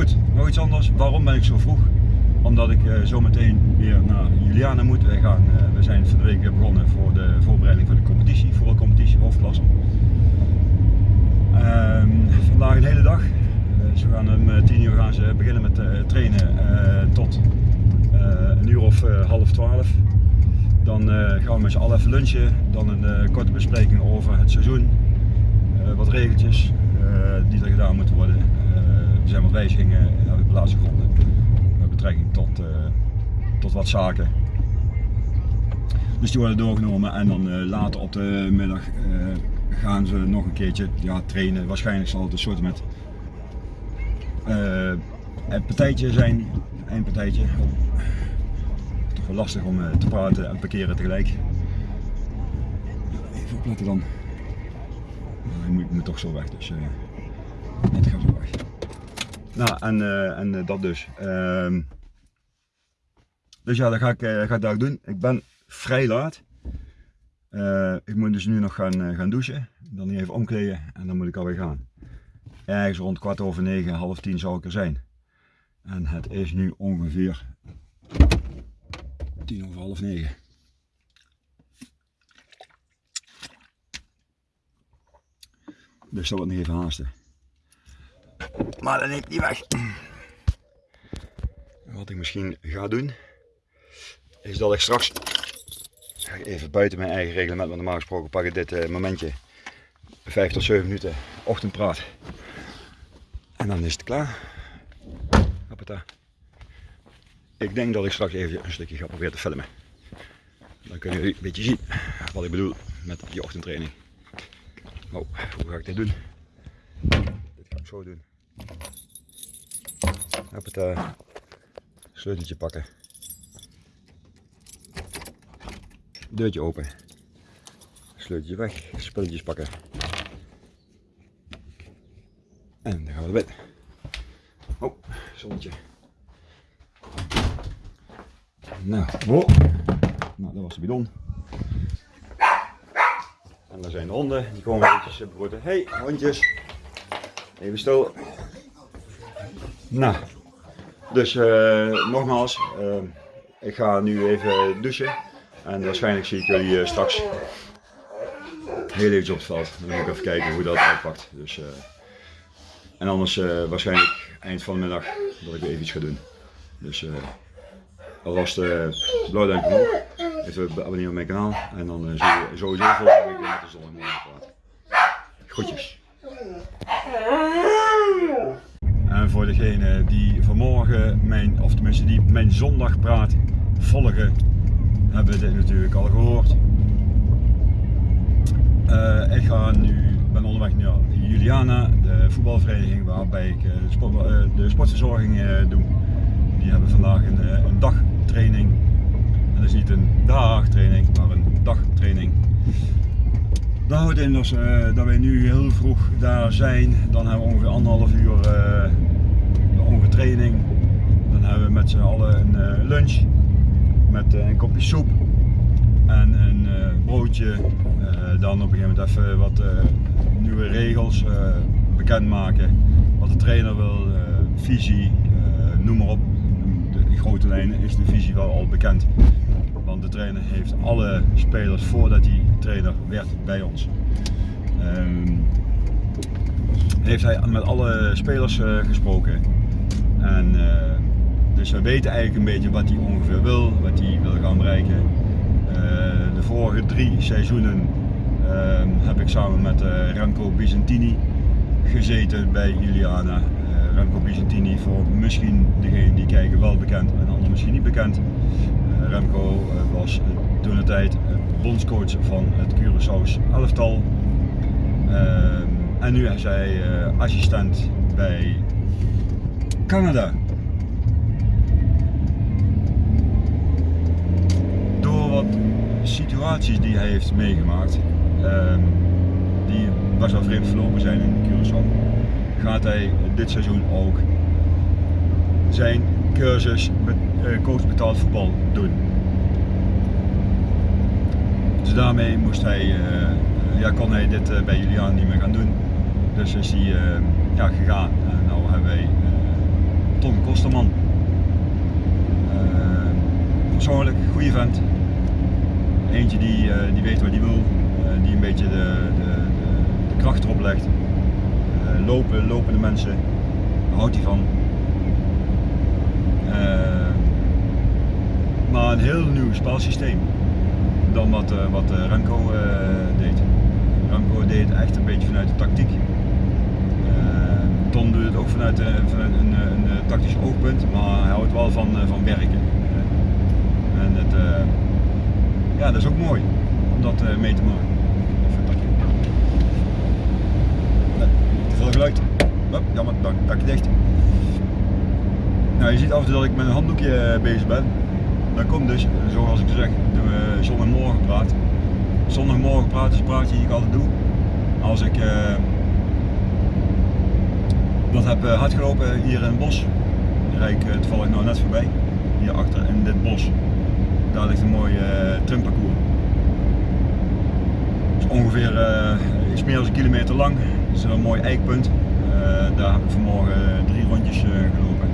goed, nog iets anders. Waarom ben ik zo vroeg? Omdat ik uh, zometeen weer naar Juliana moet. Wij gaan, uh, we zijn van de week begonnen voor de voorbereiding van de competitie, voetbalcompetitie, hoofdklasse. Uh, vandaag een hele dag. ze gaan om 10 uur gaan ze beginnen met trainen tot een uur of half twaalf. Dan gaan we met z'n allen even lunchen. Dan een korte bespreking over het seizoen. wat regeltjes die er gedaan moeten worden zijn wat wijzigingen hebben plaatsgevonden met betrekking tot, uh, tot wat zaken. Dus die worden doorgenomen en dan uh, later op de middag uh, gaan ze nog een keertje ja, trainen. Waarschijnlijk zal het een soort met een partijtje zijn, een partijtje. Toch wel lastig om te praten en parkeren tegelijk. Even opletten dan. Nou, ik moet, toch zo weg, dus het gaat zo weg. Nou, en, uh, en uh, dat dus. Uh, dus ja, dat ga ik, uh, ga ik doen. Ik ben vrij laat. ik moet dus nu nog gaan, gaan douchen. Dan even omkleden en dan moet ik alweer gaan. Ergens rond kwart over negen, half tien zou ik er zijn. En het is nu ongeveer tien over half negen. Dus dat wordt nog even haasten. Maar dat neemt niet weg. Wat ik misschien ga doen, is dat ik straks even buiten mijn eigen reglement, want normaal gesproken pak ik dit uh, momentje 5 tot 7 minuten ochtendpraat. En dan is het klaar. Hoppata. Ik denk dat ik straks even een stukje ga proberen te filmen. Dan kunnen jullie een beetje zien wat ik bedoel met die ochtendtraining. Oh, hoe ga ik dit doen? Dit ga ik zo doen. Op het uh, sleuteltje pakken. Deurtje open. Sleuteltje weg. Spulletjes pakken. En dan gaan we erbij. Oh, zonnetje. Nou, oh. nou, dat was de bidon. En daar zijn de honden, die komen eventjes broeden. Hey, hondjes. Even stil. Nou, dus uh, nogmaals, uh, ik ga nu even douchen en waarschijnlijk zie ik jullie uh, straks heel eventjes op het veld. Dan moet ik even kijken hoe dat uitpakt. Dus, uh, en anders waarschijnlijk eind van de middag dat ik weer even iets ga doen. Dus alvast blauw duimpje omhoog, even abonneren op mijn kanaal en dan zie je sowieso volgende week weer met de zon en morgen praten. Groetjes. Voor degene die vanmorgen mijn, of tenminste die mijn zondagpraat volgen, hebben dit natuurlijk al gehoord. Uh, ik ga nu, ben onderweg naar Juliana, de voetbalvereniging waarbij ik de, sport, uh, de, sportverzorging doe. Die hebben vandaag een, een dagtraining. En dat is niet een dagtraining, maar een dagtraining. Dat houdt in dat wij nu heel vroeg daar zijn. Dan hebben we ongeveer anderhalf uur training. Dan hebben we met z'n allen een uh, lunch met uh, een kopje soep en een uh, broodje. dan op een gegeven moment even wat nieuwe regels bekendmaken. Wat de trainer wil, visie, noem maar op. De grote lijnen is de visie wel al bekend. Want de trainer heeft alle spelers voordat hij trainer werd bij ons. Um, heeft hij met alle spelers gesproken. En, uh, dus we weten eigenlijk een beetje wat hij ongeveer wil, wat hij wil gaan bereiken. Uh, de vorige drie seizoenen uh, heb ik samen met Remco Bizantini gezeten bij Juliana. Remco Bizantini voor misschien degene die kijken wel bekend en anderen misschien niet bekend. Remco was toen de tijd bondscoach van het Curaçao's elftal. Ehm, en nu is hij assistent bij Canada. Door wat situaties die hij heeft meegemaakt, um, die best wel vreemd verlopen zijn in Curaçao, gaat hij dit seizoen ook zijn cursus uh, coach betaald voetbal doen. Dus daarmee moest hij, uh, ja, kon hij dit uh, bij Julian niet meer gaan doen. Dus is hij ja, gegaan. En nou hebben wij vaste man. Uh, persoonlijk, goede vent. Eentje die, uh, die weet wat hij wil, uh, die een beetje de, de, de, kracht erop legt. lopen, lopende mensen, daar houdt hij van. maar een heel nieuw spelsysteem dan wat, wat Remco deed. Remco deed echt een beetje vanuit de tactiek. Ton doet het ook vanuit, een, een, tactisch oogpunt, maar hij houdt wel van, van werken. En het, ja, dat is ook mooi om dat mee te maken. te veel geluid. Hup, jammer, dak, dakje dicht. Nou, je ziet af en toe dat ik met een handdoekje bezig ben. Dat komt dus, zoals ik zeg, doen zondagmorgen praat. Zondagmorgen praat is een praatje die ik altijd doe. Als ik dat heb uh, hard gelopen hier in het bos. Daar rijd ik uh, toevallig nou net voorbij. Hier achter in dit bos. Daar ligt een mooi uh, trimparcours. Het is ongeveer iets meer dan een kilometer lang. Het is een mooi eikpunt. daar heb ik vanmorgen drie rondjes gelopen.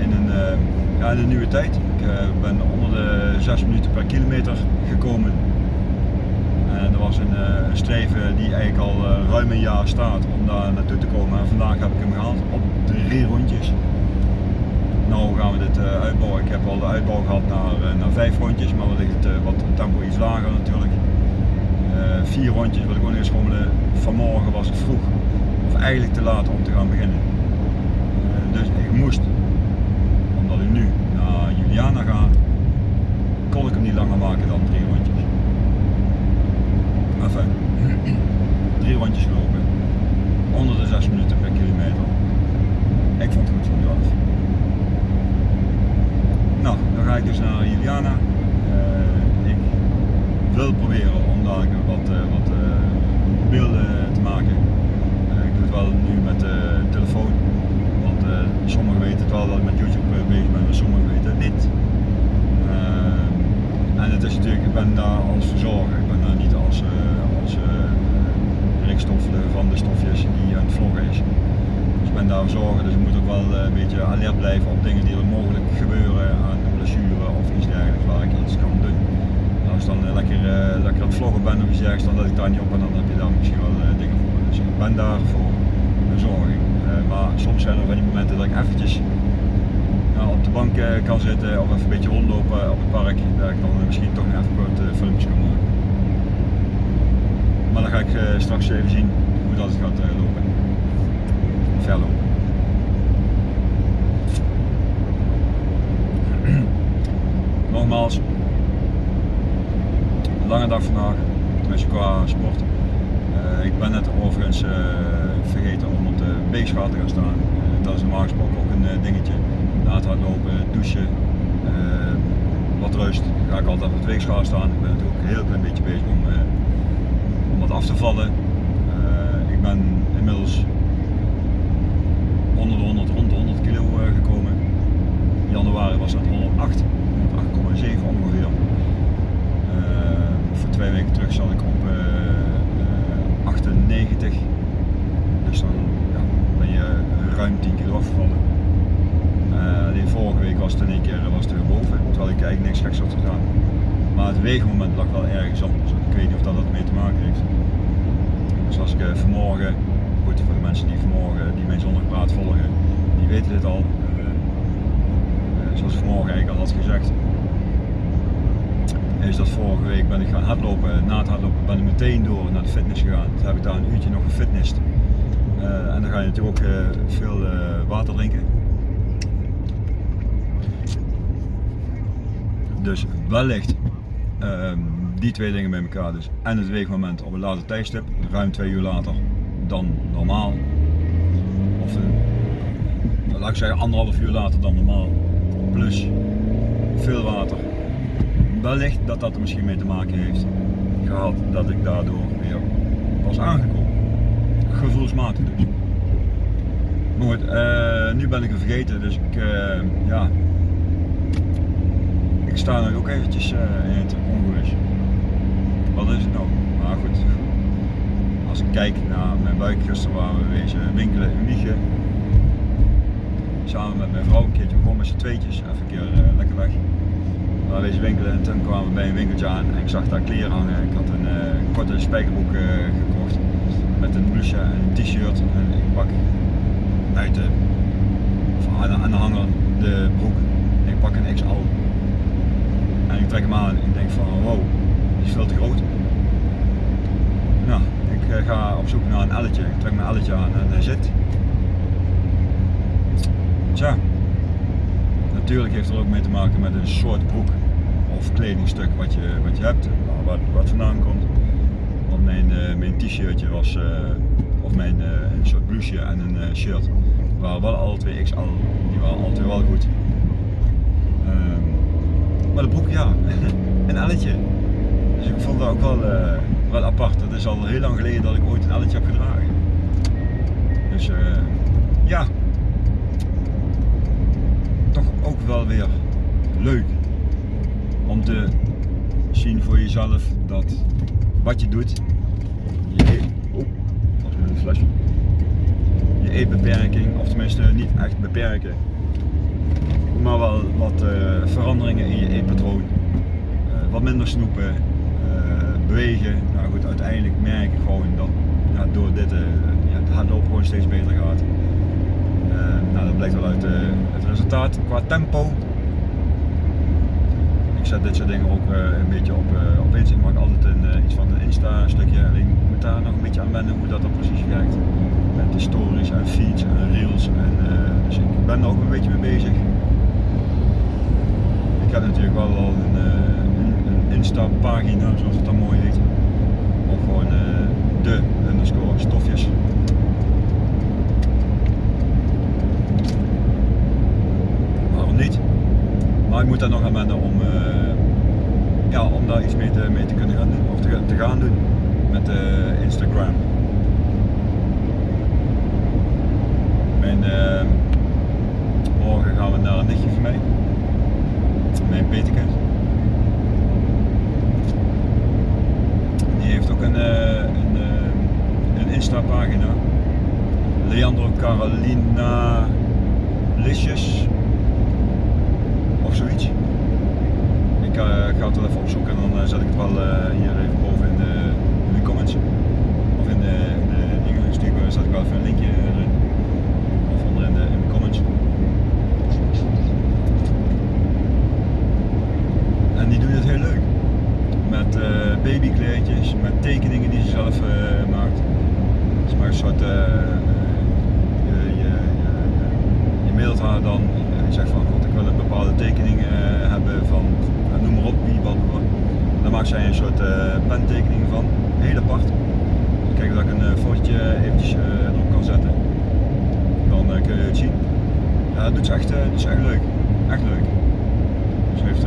in, een, ja, in een nieuwe tijd. Ik ben onder de 6 minuten per kilometer gekomen. En er was een, een streven die eigenlijk al ruim een jaar staat om daar naartoe te komen. En vandaag heb ik hem gehaald op drie rondjes. Nou gaan we dit uitbouwen. Ik heb al de uitbouw gehad naar, naar vijf rondjes, maar we ligt wat tempo iets lager natuurlijk. Vier rondjes wil ik ook eens schommelen. Vanmorgen was het vroeg, of eigenlijk te laat om te gaan beginnen. Dus ik moest, omdat ik nu naar Juliana ga, kon ik hem niet langer maken dan drie drie rondjes gelopen, onder de zes minuten per kilometer. Ik vond het goed voor mezelf. Nou, dan ga ik dus naar Juliana. Uh, ik wil proberen om daar wat, uh, wat uh, beelden te maken. ik doe het wel nu met de telefoon, want sommigen weten het wel dat ik met YouTube bezig ben, maar sommigen weten het niet. en het is natuurlijk, ik ben daar als verzorger, ik ben daar niet als, Rickstoffelen van de stofjes die aan het vloggen is. Dus ik ben daar verzorger, dus ik moet ook wel een beetje alert blijven op dingen die er mogelijk gebeuren aan blessure of iets dergelijks waar ik iets kan doen. Als ik dan lekker, lekker aan het vloggen ben of iets dergelijks, dan let ik daar niet op en dan heb je daar misschien wel dingen voor. Dus ik ben daar voor verzorging. maar soms zijn er van die momenten dat ik eventjes op de bank kan zitten of even een beetje rondlopen op het park, dat ik dan misschien toch even kort filmpjes kan. Maar dan ga ik straks even zien hoe dat gaat lopen. Verlopen. nogmaals, lange dag vandaag, tenminste qua sport. Uh, ik ben net overigens vergeten om op de weegschaal te gaan staan. Dat is normaal gesproken ook een dingetje. Na het hardlopen, douchen, wat rust, ga ik altijd op de weegschaal staan. Ik ben natuurlijk een heel klein beetje bezig om wat af te vallen. ik ben inmiddels onder de 100, rond de 100 kilo gekomen. In januari was dat 108. 8,7 ongeveer. Uh, voor twee weken terug zat ik op uh, uh, 98. Dus dan ja, ben je ruim 10 kilo afgevallen. Uh, vorige week was het in één keer was het boven, terwijl ik eigenlijk niks geks had gedaan. Maar het weegmoment lag wel ergens anders. Ik weet niet of dat ermee te maken heeft. Dus als ik uh, vanmorgen, goed voor de mensen die vanmorgen die mijn zondagpraat volgen, die weten dit al. Uh, zoals ik vanmorgen eigenlijk al had gezegd, is dat vorige week ben ik gaan hardlopen. Na het hardlopen ben ik meteen door naar de fitness gegaan. Toen heb ik daar een uurtje nog gefitnessd. En dan ga je natuurlijk ook veel water drinken. Dus wellicht ehm, die twee dingen bij elkaar dus. En het weegmoment op een later tijdstip, ruim twee uur later dan normaal. Of laat ik zeggen anderhalf uur later dan normaal. Plus veel water wellicht dat dat er misschien mee te maken heeft gehad dat ik daardoor weer was aangekomen. Gevoelsmatig dus. Maar goed, uh, nu ben ik het vergeten, dus ik, uh, ja, ik sta nu ook eventjes in het ongerust. Wat is het nou? Maar goed, als ik kijk naar mijn buik gisteren waar we wezen winkelen in Wiegen, samen met mijn vrouw een keertje gewoon met z'n tweetjes, even een keer uh, lekker weg. We wezen winkelen en toen kwamen we bij een winkeltje aan en ik zag daar kleren hangen. Ik had een uh, korte spijkerbroek uh, gekocht met een blouseje en een t-shirt en ik pak buiten aan de, aan de hanger de broek. Ik pak een XL en ik trek hem aan en ik denk van wow, die is veel te groot. Nou, ik ga op zoek naar een elletje. Ik trek mijn elletje aan en hij zit. Tja, natuurlijk heeft er ook mee te maken met een soort broek of kledingstuk wat je, wat je hebt, wat, wat vandaan komt. Want mijn, uh, mijn t-shirtje was, of mijn uh, een soort blouseje en een shirt, waren wel alle twee XL, die waren twee wel goed. Um, maar de broek ja, een elletje. Dus ik vond dat ook wel, wel apart. Dat is al heel lang geleden dat ik ooit een elletje heb gedragen. Dus ja, toch ook wel weer leuk om te zien voor jezelf dat wat je doet, je eet, oh, je eetbeperking, of tenminste niet echt beperken, maar wel wat uh, veranderingen in je eetpatroon, wat minder snoepen, bewegen. Nou goed, uiteindelijk merk ik gewoon dat ja, door dit ja, het hardlopen gewoon steeds beter gaat. nou, dat blijkt wel uit het resultaat qua tempo ik zet dit soort dingen ook uh, een beetje op, uh, op Ik maak altijd een, uh, iets van een Insta stukje. Alleen ik moet daar nog een beetje aan wennen hoe dat dan precies werkt. Met de stories en feeds en reels. En, dus ik ben er ook een beetje mee bezig. Ik heb natuurlijk wel al een, een, een Insta pagina zoals het dan mooi heet. Of gewoon de underscore stofjes. Waarom niet? Maar ik moet daar nog aan wennen om, uh, ja, om daar iets mee te, mee te kunnen gaan doen, of te, te gaan doen met uh, Instagram. Morgen gaan we naar een nichtje van mij, mijn Peterkind. Heeft ook een, een, een Insta pagina. Leandro Carolina Licious of zoiets. Ik uh, ga het wel even opzoeken en dan uh, zet ik het wel uh, hier even boven in de, in de comments. Of in de, in de dingen sturen, zet ik wel even een linkje erin. Of onder in de, in de comments. En die doet het heel leuk. Met babykleedjes, met tekeningen die ze zelf maakt. Ze maakt een soort, je, je, je, je mailt haar dan en zegt van god ik wil een bepaalde tekening hebben van noem maar op wie wat. Dan maakt zij een soort pentekening van, heel apart. Kijk dat ik een fotootje eventjes erop kan zetten. Dan kun je het zien. Ja, dat ze echt, dat is echt leuk. Echt leuk. Ze heeft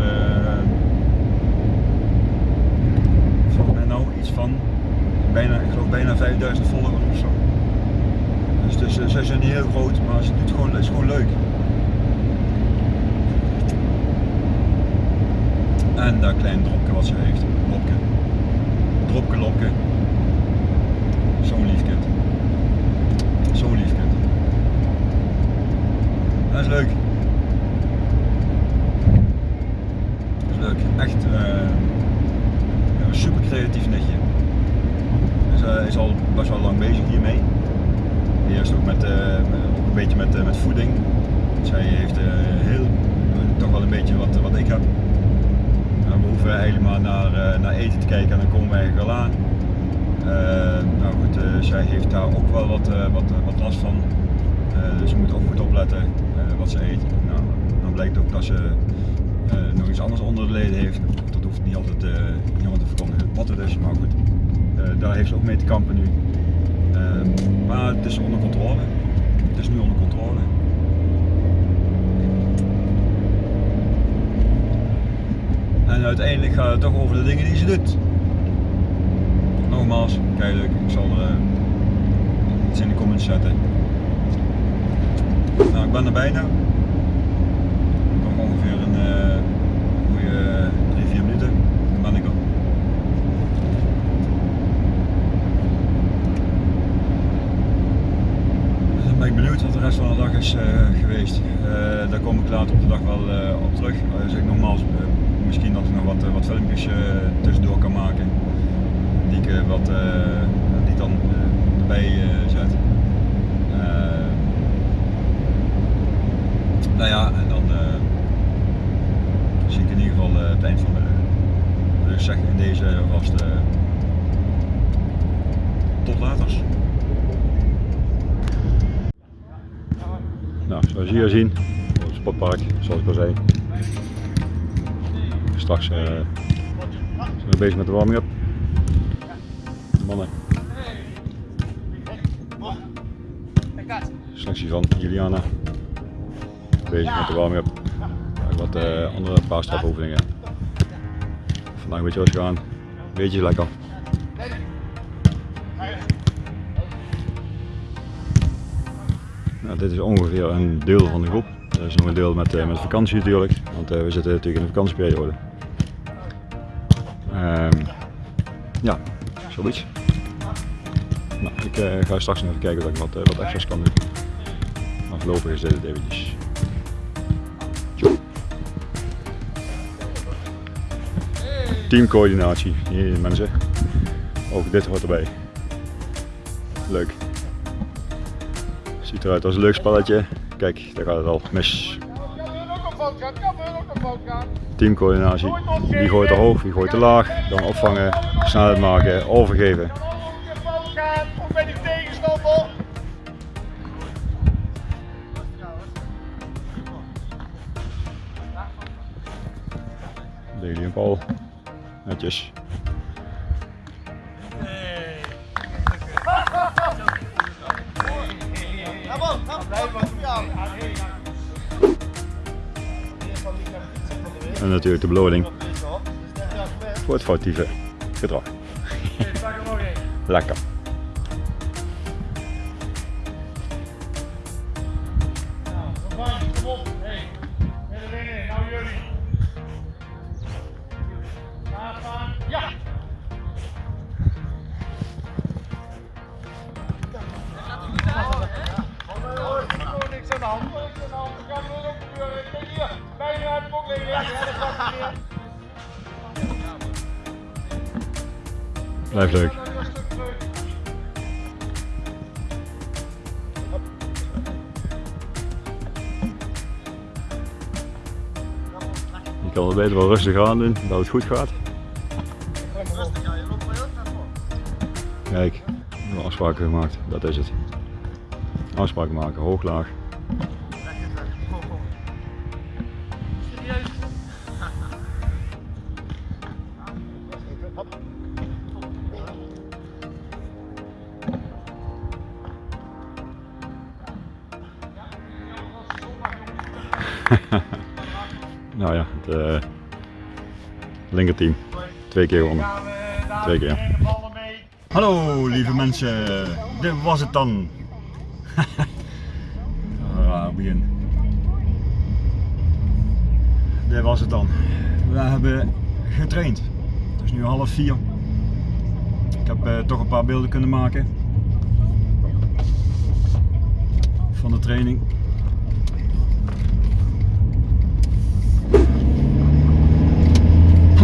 nou iets van bijna, ik geloof bijna 5000 volgers of zo. Dus, dus ze zijn niet heel groot, maar ze doet gewoon, het is gewoon leuk. En dat klein dropje wat ze heeft. Lopke. Dropke, lopke. Zo'n lief kind. Zo'n lief kind. Dat is leuk. Dat is leuk. Echt een super creatief netje. Is, uh, is al best wel lang bezig hiermee. Eerst ook met, ook een beetje met, met voeding. Zij heeft heel, toch wel een beetje wat, wat ik heb we hoeven helemaal naar, naar eten te kijken en dan komen wij wel aan. Nou goed, zij heeft daar ook wel wat, wat, wat last van. dus ze moet ook goed opletten wat ze eet. Nou, dan blijkt ook dat ze nog iets anders onder de leden heeft. Niet altijd, niet te verkondigen wat het is, maar goed. daar heeft ze ook mee te kampen nu. Ehm, maar het is onder controle. Het is nu onder controle. En uiteindelijk gaat het toch over de dingen die ze doet. Nogmaals, leuk. Ik zal er uh, iets in de comments zetten. Nou, ik ben er bijna. Nog ongeveer een uh, goede 3-4 minuten. Dan ben ik er. Dan ben ik benieuwd wat de rest van de dag is uh, geweest. Uh, daar kom ik later op de dag wel uh, op terug. Uh, zeg nogmaals, misschien dat ik nog wat, wat filmpjes tussendoor kan maken. Die ik wat, die dan erbij zet. nou ja, en dan zie ik in ieder geval het eind van de. Dus zeg in deze vast tot later. Nou, zoals hier zien, het sportpark, zoals ik al zei. Straks uh, zijn we bezig met de warming-up. Mannen. Selectie van Juliana. Bezig met de warming-up. Wat uh, andere paar stapoefeningen. Vandaag een beetje gaan. Beetje lekker. Dit is ongeveer een deel van de groep. Er is nog een deel met, uh, met vakantie natuurlijk, want uh, we zitten natuurlijk in de vakantieperiode. Um, ja, zoiets. Nou, ik uh, ga straks nog even kijken of ik wat, wat extra's kan doen. Maar is dit eventjes. Teamcoördinatie, hier mensen. Ook dit hoort erbij. Leuk. Ziet eruit als een leuk spelletje. Kijk, daar gaat het al mis. Teamcoördinatie. Wie gooit te hoog, wie gooit te laag. Dan opvangen, snelheid maken, overgeven. Daily en Paul. Netjes. En natuurlijk de beloning voor het foutieve gedrag. Lekker. Leuk. Je kan het beter wel rustig aan doen, dat het goed gaat. Kijk, afspraken gemaakt, dat is het. Afspraken maken, hoog, laag. Linkerteam. Twee keer gewonnen. Twee keer. Hallo lieve mensen, dit was het dan. ah, begin. Dit was het dan. We hebben getraind. Het is nu half vier. Ik heb uh, toch een paar beelden kunnen maken van de training.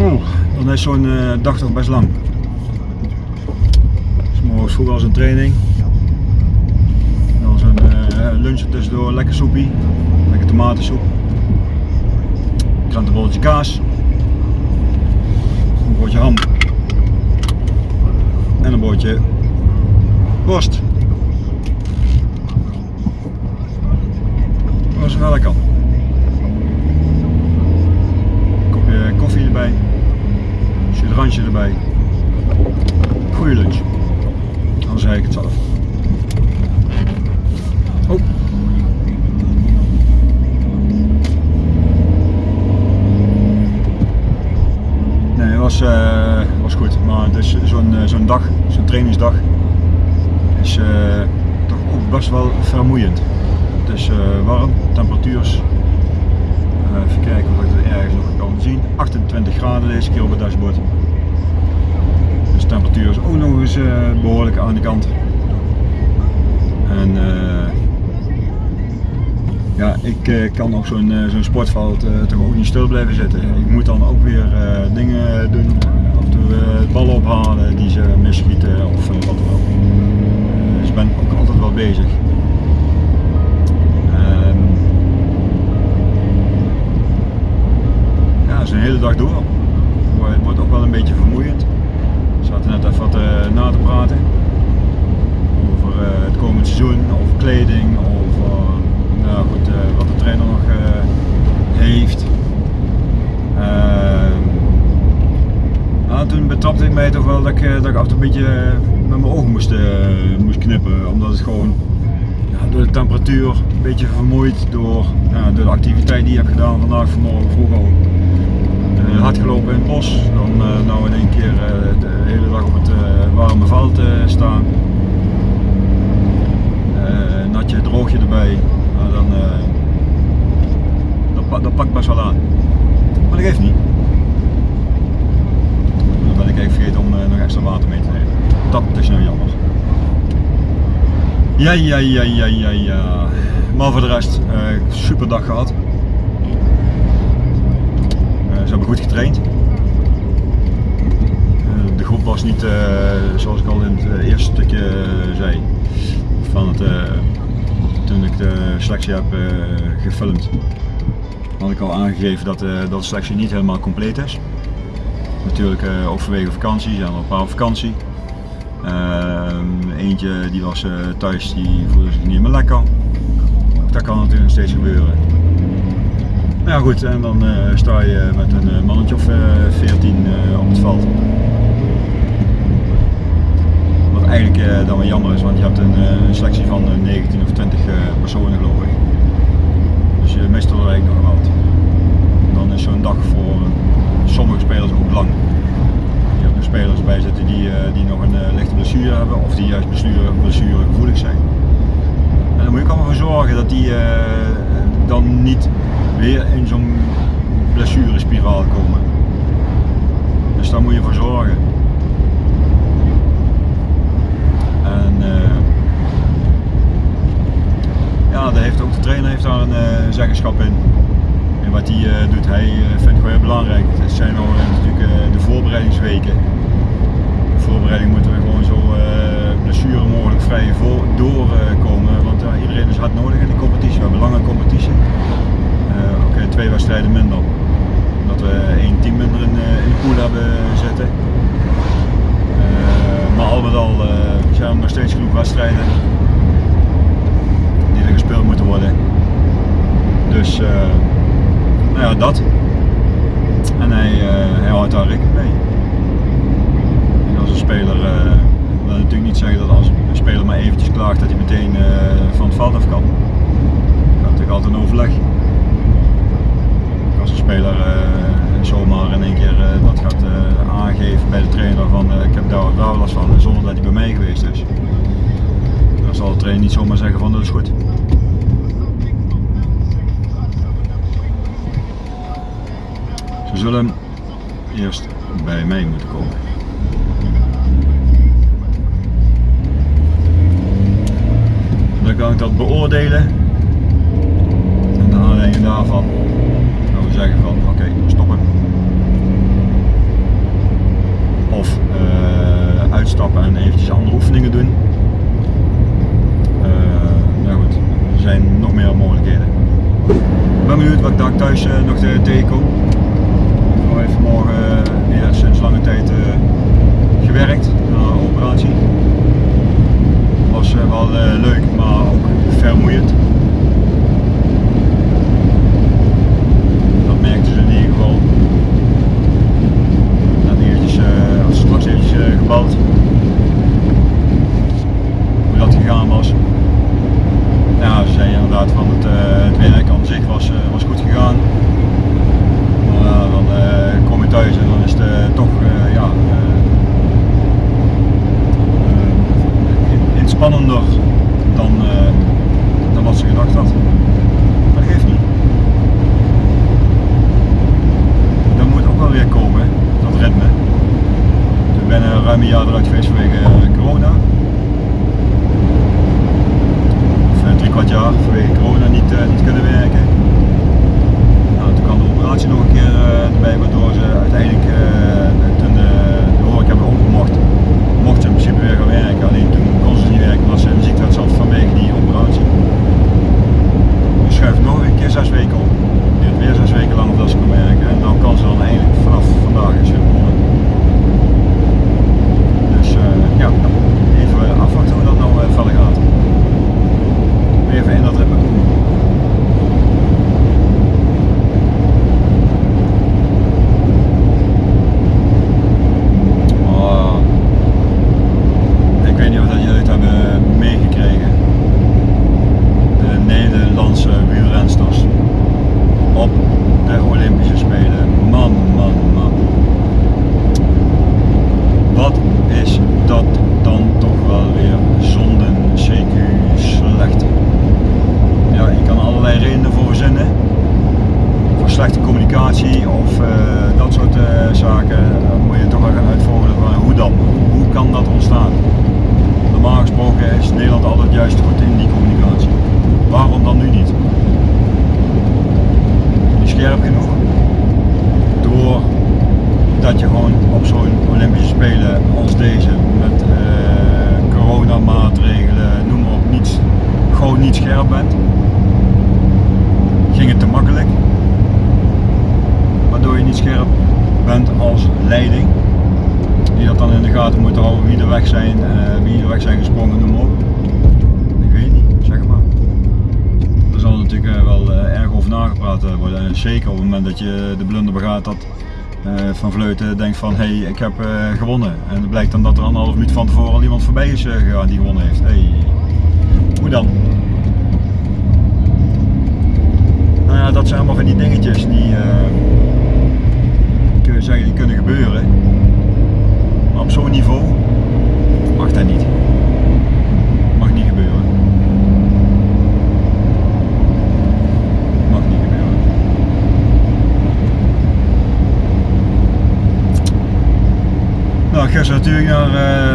Dan is zo'n uh, dag toch best lang. Dus morgens vroeg als een training. Dan zo'n uh, lunch tussendoor, lekker soepie, lekker tomatensoep. Krantenbolletje kaas. Een broodje ham. En een broodje worst. Dat was wel lekker. Kopje koffie erbij Goeie lunch. Dan zei ik het zelf. Oh. Nee, was, uh, was goed. Maar het is zo'n uh, zo'n dag, zo'n trainingsdag, is uh, toch ook best wel vermoeiend. Het is warm, temperatuur even kijken of ik het ergens nog kan zien. 28 graden deze keer op het dashboard temperatuur is ook nog eens uh, behoorlijk aan de kant. En uh, Ja, ik eh, kan op zo'n eh, zo'n sportveld eh, toch ook niet stil blijven zitten. Ik moet dan ook weer eh, dingen doen. Toe eh, ballen ophalen die ze misschieten of eh, wat dan ook. Eh, dus ik ben ook altijd wel bezig. Ehm, ja, dat is een hele dag door. Het wordt ook wel een beetje vermoeiend. Net even wat eh, na te praten over eh, het komend seizoen, over kleding, over nou goed, eh, wat de trainer nog eh, heeft. Ehm, toen betrapte ik mij toch wel dat ik, eh, dat ik af een beetje eh, met mijn ogen moest, eh, moest knippen, omdat het gewoon ja, door de temperatuur een beetje vermoeid door, door de activiteit die ik heb gedaan vandaag vanmorgen vroeg al. Eh, hard gelopen in het bos, dan eh, nou in één keer eh, de hele dag op het eh, warme veld eh, staan. Eh, natje, droogje erbij, nou, dan, dat, dat pakt best wel aan. Maar dat geeft niet. Dan ben ik even vergeten om nog extra water mee te nemen. Dat is nou jammer. Ja, ja, ja, ja, ja, ja. Maar voor de rest, eh, super dag gehad. Eh, ze hebben goed getraind. Groep was niet, eh, zoals ik al in het eh, eerste stukje eh, zei, van het, toen ik de selectie heb gefilmd, had ik al aangegeven dat, dat de selectie niet helemaal compleet is. Natuurlijk ook vanwege zijn er een paar vakantie. Ehm, eentje die was thuis, die voelde zich niet meer lekker. Dat kan natuurlijk nog steeds gebeuren. Nou ja goed, en dan sta je met een mannetje of eh, 14 eh, op het veld. Eigenlijk eh, dan wel jammer is, want je hebt een, eh, een selectie van eh, 19 of 20 eh, personen geloof ik. Dus je mist er eigenlijk nog wat. Dan is zo'n dag voor eh, sommige spelers ook lang. Je hebt er spelers bij zitten die, eh, die nog een eh, lichte blessure hebben of die juist blessure, gevoelig zijn. En dan moet je allemaal voor zorgen dat die eh, dan niet weer in zo'n blessurespiraal komen. Dus daar moet je voor zorgen. En eh, ja, daar heeft ook de trainer heeft daar een eh, zeggenschap in. En wat hij eh, vindt gewoon heel belangrijk. Het zijn al eh, natuurlijk eh, de voorbereidingsweken. De voorbereiding moeten we gewoon zo blessure mogelijk vrij doorkomen. want iedereen is hard nodig in de competitie. We hebben een lange competitie. Oké, twee wedstrijden minder. Omdat we één team minder in, de pool hebben zitten. Maar al met al zijn er nog steeds genoeg wedstrijden die er gespeeld moeten worden. Dus nou ja, dat. En hij, uh, hij houdt daar rekening mee. Als een speler, uh, wil natuurlijk niet zeggen dat als een speler maar eventjes klaagt dat hij meteen uh, van het veld af kan. Er gaat natuurlijk altijd een overleg. Als een speler zomaar in één keer dat gaat aangeven bij de trainer van ik heb daar daar last van zonder dat hij bij mij geweest is. Dan zal de trainer niet zomaar zeggen van dat is goed. Zullen eerst bij mij moeten komen. Dan kan ik dat beoordelen. En de aanleiding daarvan gaan we zeggen van oké, stoppen. Of uh, uitstappen en eventjes andere oefeningen doen. Uh, nou goed, er zijn nog meer mogelijkheden. Ik ben benieuwd wat ik daar thuis uh, nog tegenkom. Ik heb vanmorgen weer sinds lange tijd uh, gewerkt na een operatie. Was wel leuk, maar ook vermoeiend. is dat dan toch wel weer zonden, CQ slecht. Ja, je kan allerlei redenen voor zinnen Voor slechte communicatie of eh, dat soort eh, zaken. Moet je toch wel gaan uitvogelen van hoe dan? Hoe kan dat ontstaan? Normaal gesproken is Nederland altijd juist goed in die communicatie. Waarom dan nu niet? Niet scherp genoeg? Door Doordat je gewoon op zo'n Olympische Spelen als deze met uh, coronamaatregelen, noem maar op, niets, gewoon niet scherp bent. Ging het te makkelijk? Waardoor je niet scherp bent als leiding. Die dat dan in de gaten moeten houden wie er weg zijn, uh, wie er weg zijn gesprongen, noem maar op. Ik weet niet, zeg maar. Er zal natuurlijk uh, wel erg over nagepraat worden. En zeker op het moment dat je de blunder begaat dat Van Vleuten denkt van hé, hey, ik heb gewonnen. En het blijkt dan dat er anderhalf minuut van tevoren al iemand voorbij is gegaan die gewonnen heeft. Hey, hoe dan? Nou ja, dat zijn allemaal van die dingetjes die kun je zeggen die kunnen gebeuren. Maar op zo'n niveau mag dat niet. Mag niet gebeuren. Mag niet gebeuren. Nou, gisteren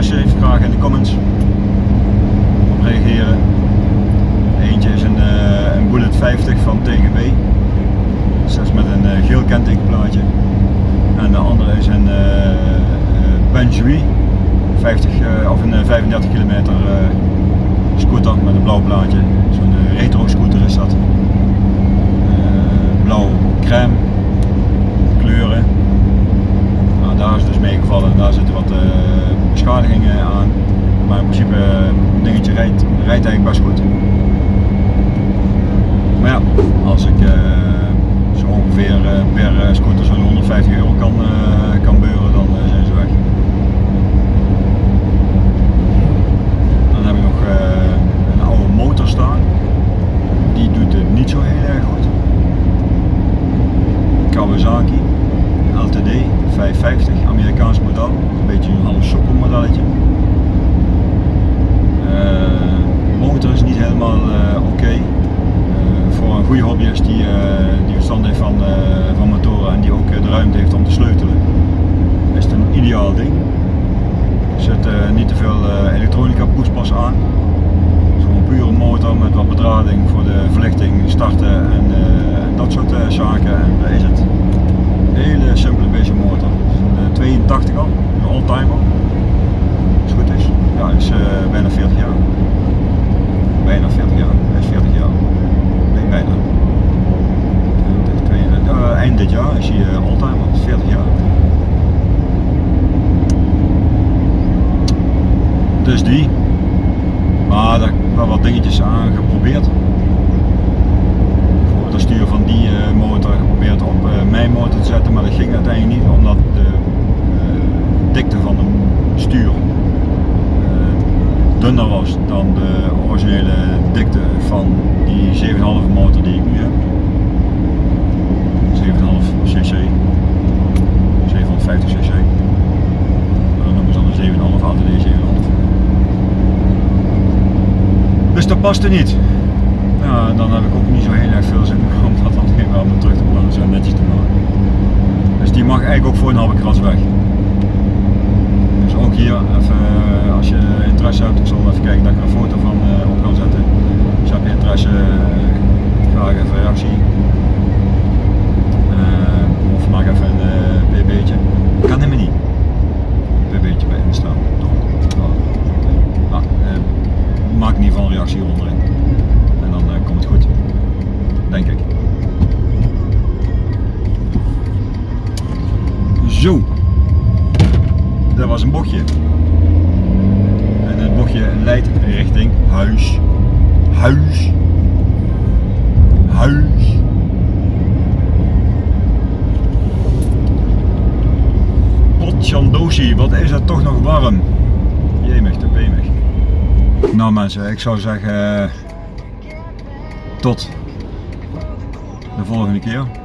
interesse heeft, graag in de comments op reageren. Eentje is een, een Bullet 50 van TGB. Is met een geel kentekenplaatje. En de andere is een uh, 50 uh, of een 35 kilometer uh, scooter met een blauw plaatje. Zo'n retro scooter is dat. blauw crème kleuren. Nou, daar is dus meegevallen. Daar zitten wat beschadigingen aan. Maar in principe dingetje rijdt, rijdt eigenlijk best goed. Maar ja, als ik zo ongeveer per scooter zo'n 150 euro kan, kan beuren, dan zijn ze weg. Dan heb ik nog een oude motor staan. Die doet het niet zo heel erg goed. Kawasaki LTD 550, Amerikaans model. Een beetje een half soppel modelletje. motor is niet helemaal oké. Okay voor een goede hobbyist die, uh, die verstand heeft van, uh, van motoren en die ook uh, de ruimte heeft om te sleutelen, is het een ideaal ding. Er zit niet te veel elektronica poespas aan. Het is gewoon een pure motor met wat bedrading voor de verlichting, starten en, en dat soort zaken. En daar is het hele simpele beetje motor. 82 eh, al, een oldtimer. Als het goed is. Ja, is eh, bijna 40 jaar. Bijna 40 jaar. Eh, hij 40 jaar. Nee, bijna. eind dit jaar is hij oldtimer, 40 jaar. Dus die. Maar daar hebben wat dingetjes aan geprobeerd. Voor het sturen van die uh, op mijn motor te zetten, maar dat ging uiteindelijk niet omdat de eh, dikte van het stuur eh, dunner was dan de originele dikte van die 7,5 motor die ik nu heb. 7,5 cc. 750 cc. Dan noemen ze dan een 7,5 ATD 7,5. Dus dat paste niet. Dan heb ik ook niet zo heel erg veel zin om dat dan helemaal weer terug te plaatsen en netjes te maken. Dus die mag eigenlijk ook voor een halve kras weg. Dus ook hier even, eh, als je interesse hebt, ik zal even kijken dat ik er een foto van eh, op kan zetten. Dus heb je interesse, eh, graag even reactie. Of maak even een bb'tje. Kan helemaal niet. bb'tje bij instaan. Eh, maak in ieder geval een reactie onderin. En dan komt het goed. Denk ik. Zo. Dat was een bochtje. En het bochtje leidt richting huis. Huis. Huis. Potjandoshi, wat is het toch nog warm. Jemig, te pemig. Nou mensen, ik zou zeggen tot de volgende keer.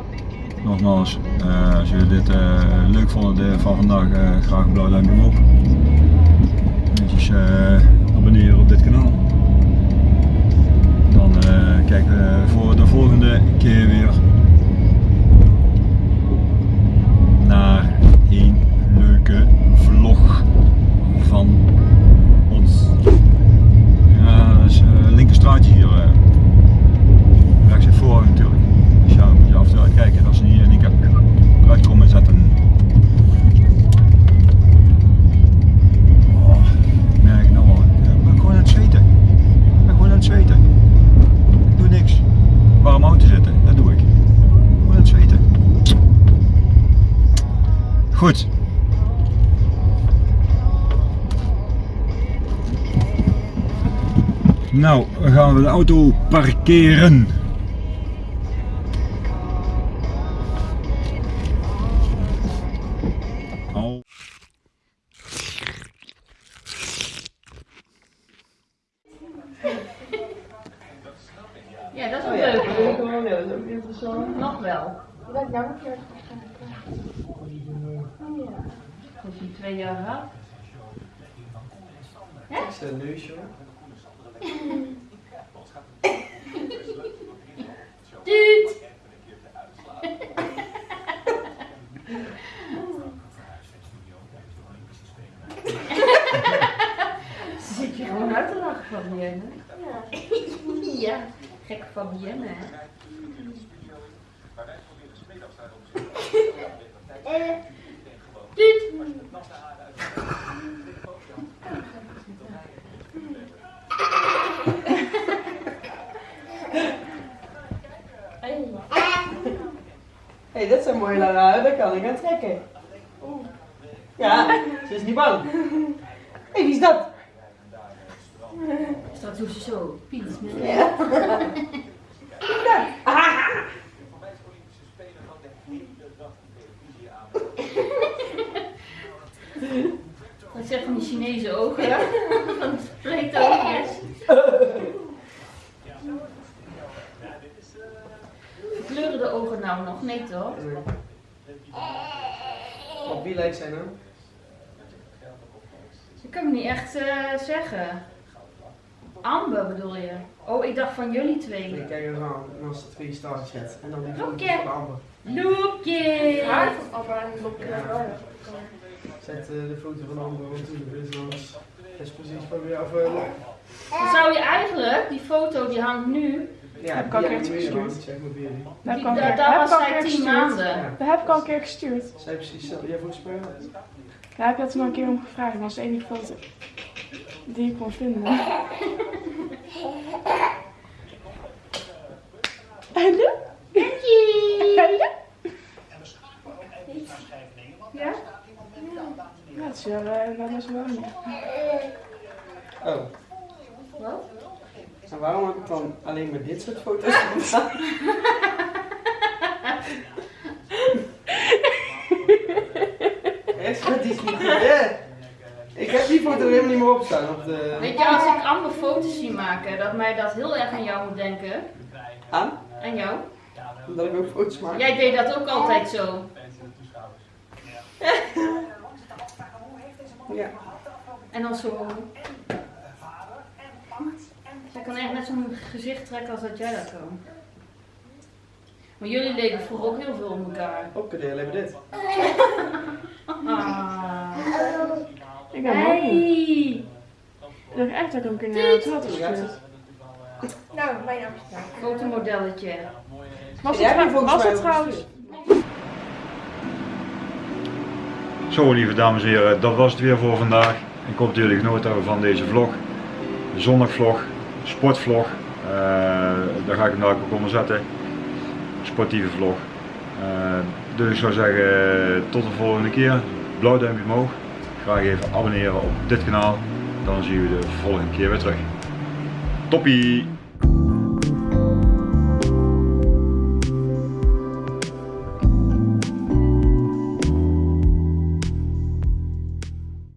Nogmaals, eh, als jullie dit eh, leuk vonden de, van vandaag, eh, graag een blauw duimpje omhoog. Netjes auto parkeren. Al. Ja, dat is Oh wel leuk. dat. Dat is ook interessant. Nog wel. Dat keer Dat is twee jaar gehad. Dat is een neusje Ze zit je gewoon uit te lachen van Vienne. Ja, gek van Vienne. hè? Eh, hey, dit zijn mooie lange haren, dat kan ik aan trekken. Ja, ze is niet bang. Hé, hey, wie is dat? Straks doet ze zo. Piet. Ja. Wat zeg van die Chinese ogen de spreektoogjes. Nou nog? Nee toch? Wie lijkt zij nou? Ik kan me niet echt eh, zeggen. Amber bedoel je? Oh, ik dacht van jullie twee. Nee, kijk aan. En als het twee stars zet. En dan die Oké. van Amber. Loekje! haar van Abba en wel. Zet eh, de foto van Amber op. Dus is precies van weer af. Dan zou je eigenlijk, die foto die hangt nu, Ja, Heb ik al een keertje gestuurd. Dat ik al was ik al een zij keer tien gestuurd. maanden. Ja. Dat heb ik al een keer gestuurd. Zij precies zo. Jij volgens mij. Daar heb je het maar een keer om gevraagd. Dat was de enige foto die ik kon vinden. Hallo? Hallo? Ja? Ja, het is wel, eh, dat is wel niet. Oh. Wat? En waarom heb ik dan alleen maar dit soort foto's gedaan? Echt, dat is niet? Ik heb die foto helemaal niet meer opstaan op de... Weet je, als ik andere foto's zie maken, dat mij dat heel erg aan jou moet denken. Aan? Aan jou. Omdat ik ook foto's maak. Jij deed dat ook altijd zo. Ja. En dan zo. Kan echt net zo'n gezicht trekken als dat jij dat kan. Maar jullie leden vroeger ook heel veel om elkaar. Ook kun je alleen maar dit. Ah. Ik ben. Hey. Ik dacht echt dat ik hem een keer naar het had. Nou, mijn. Fotomodelletje. Was het, was het trouwens? Zo lieve dames en heren, dat was het weer voor vandaag. Ik hoop dat jullie genoten hebben van deze vlog. Zondagvlog, sportvlog. Eh, daar ga ik hem daar ook onder zetten. Sportieve vlog. Eh, dus ik zou zeggen, tot de volgende keer. Blauw duimpje omhoog. Graag even abonneren op dit kanaal. Dan zien we de volgende keer weer terug. Toppie!